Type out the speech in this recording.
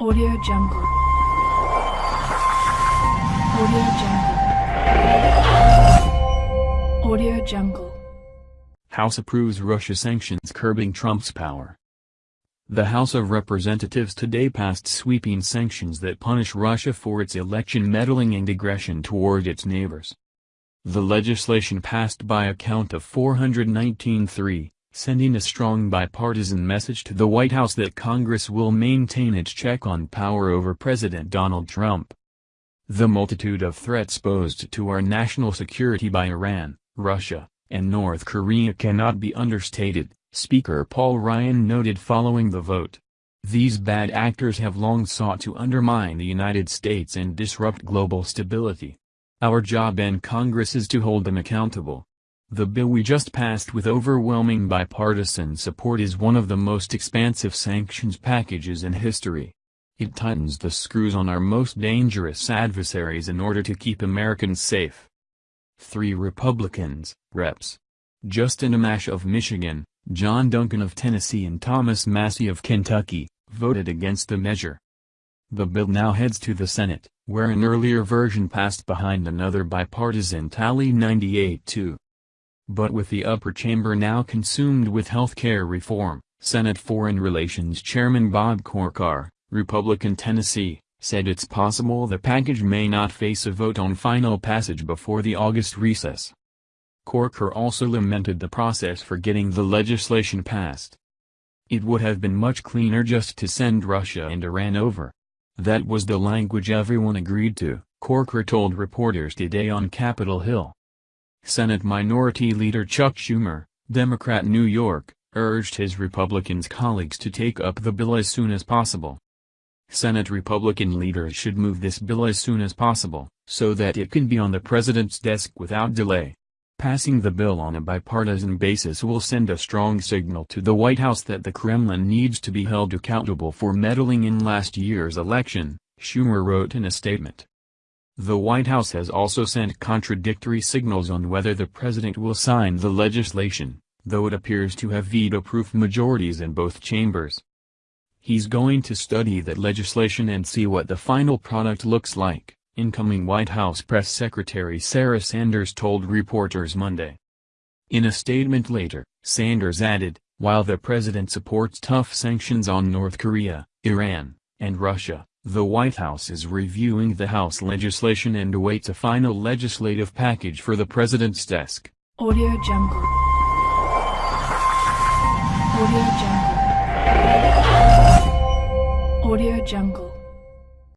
Audio Jungle. Audio Jungle. Audio Jungle. House approves Russia sanctions curbing Trump's power. The House of Representatives today passed sweeping sanctions that punish Russia for its election meddling and aggression toward its neighbors. The legislation passed by a count of 419-3, sending a strong bipartisan message to the White House that Congress will maintain its check on power over President Donald Trump. The multitude of threats posed to our national security by Iran, Russia, and North Korea cannot be understated, Speaker Paul Ryan noted following the vote. These bad actors have long sought to undermine the United States and disrupt global stability. Our job in Congress is to hold them accountable. The bill we just passed with overwhelming bipartisan support is one of the most expansive sanctions packages in history. It tightens the screws on our most dangerous adversaries in order to keep Americans safe. Three Republicans, Reps. Justin Amash of Michigan, John Duncan of Tennessee and Thomas Massie of Kentucky, voted against the measure. The bill now heads to the Senate, where an earlier version passed behind another bipartisan tally 98-2. But with the upper chamber now consumed with health care reform, Senate Foreign Relations Chairman Bob Corker, Republican Tennessee, said it's possible the package may not face a vote on final passage before the August recess. Corker also lamented the process for getting the legislation passed. It would have been much cleaner just to send Russia and Iran over. That was the language everyone agreed to, Corker told reporters today on Capitol Hill. Senate Minority Leader Chuck Schumer, Democrat New York, urged his Republicans colleagues to take up the bill as soon as possible. Senate Republican leaders should move this bill as soon as possible, so that it can be on the president's desk without delay. Passing the bill on a bipartisan basis will send a strong signal to the White House that the Kremlin needs to be held accountable for meddling in last year's election, Schumer wrote in a statement. The White House has also sent contradictory signals on whether the president will sign the legislation, though it appears to have veto-proof majorities in both chambers. He's going to study that legislation and see what the final product looks like, incoming White House Press Secretary Sarah Sanders told reporters Monday. In a statement later, Sanders added, while the president supports tough sanctions on North Korea, Iran, and Russia, the White House is reviewing the House legislation and awaits a final legislative package for the president's desk. Audio Jungle. Audio Jungle. Audio Jungle.